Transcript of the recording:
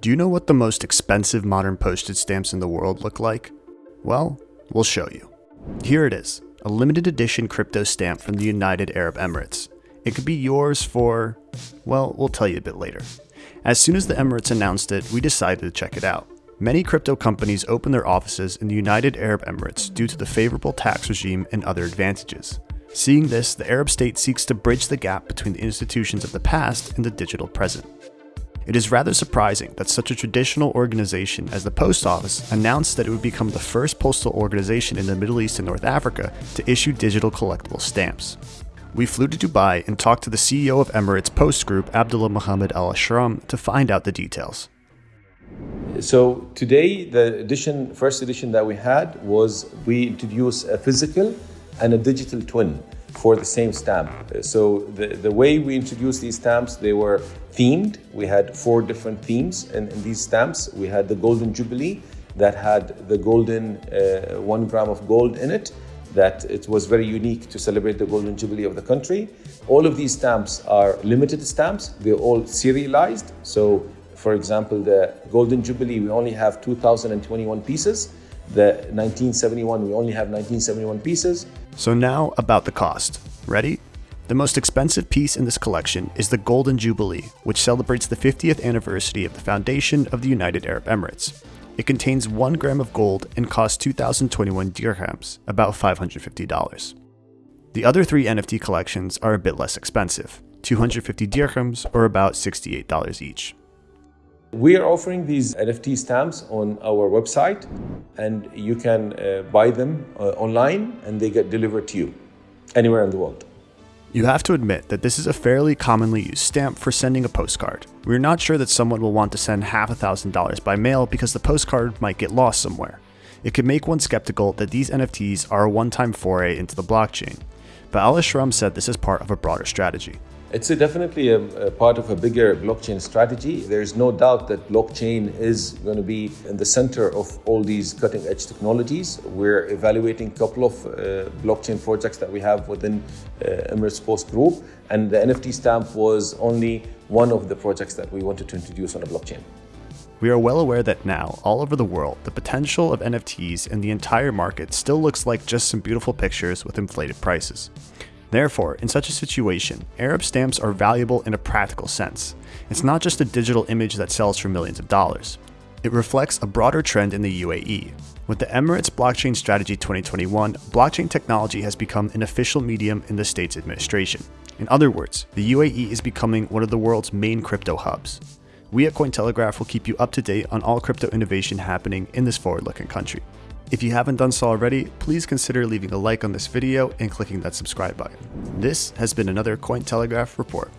Do you know what the most expensive modern postage stamps in the world look like? Well, we'll show you. Here it is, a limited edition crypto stamp from the United Arab Emirates. It could be yours for, well, we'll tell you a bit later. As soon as the Emirates announced it, we decided to check it out. Many crypto companies open their offices in the United Arab Emirates due to the favorable tax regime and other advantages. Seeing this, the Arab state seeks to bridge the gap between the institutions of the past and the digital present. It is rather surprising that such a traditional organization as the Post Office announced that it would become the first postal organization in the Middle East and North Africa to issue digital collectible stamps. We flew to Dubai and talked to the CEO of Emirates Post Group, Abdullah Mohammed Al Ashram, to find out the details. So today, the edition, first edition that we had was we introduced a physical and a digital twin for the same stamp. So the, the way we introduced these stamps, they were themed. We had four different themes in, in these stamps. We had the Golden Jubilee that had the golden uh, one gram of gold in it that it was very unique to celebrate the Golden Jubilee of the country. All of these stamps are limited stamps. They're all serialized. So for example, the Golden Jubilee, we only have 2,021 pieces. The 1971, we only have 1971 pieces. So now about the cost. Ready? The most expensive piece in this collection is the Golden Jubilee, which celebrates the 50th anniversary of the foundation of the United Arab Emirates. It contains 1 gram of gold and costs 2,021 dirhams, about $550. The other three NFT collections are a bit less expensive, 250 dirhams or about $68 each. We are offering these NFT stamps on our website and you can uh, buy them uh, online and they get delivered to you anywhere in the world. You have to admit that this is a fairly commonly used stamp for sending a postcard. We're not sure that someone will want to send half a thousand dollars by mail because the postcard might get lost somewhere. It could make one skeptical that these NFTs are a one-time foray into the blockchain. But Al Ashram said this is part of a broader strategy. It's a definitely a, a, part of a bigger blockchain strategy. There's no doubt that blockchain is going to be in the center of all these cutting edge technologies. We're evaluating a couple of uh, blockchain projects that we have within uh, Emirates Post Group, and the NFT stamp was only one of the projects that we wanted to introduce on a blockchain. We are well aware that now, all over the world, the potential of NFTs and the entire market still looks like just some beautiful pictures with inflated prices. Therefore, in such a situation, Arab stamps are valuable in a practical sense. It's not just a digital image that sells for millions of dollars. It reflects a broader trend in the UAE. With the Emirates Blockchain Strategy 2021, blockchain technology has become an official medium in the state's administration. In other words, the UAE is becoming one of the world's main crypto hubs. We at Cointelegraph will keep you up to date on all crypto innovation happening in this forward-looking country. If you haven't done so already, please consider leaving a like on this video and clicking that subscribe button. This has been another Cointelegraph report.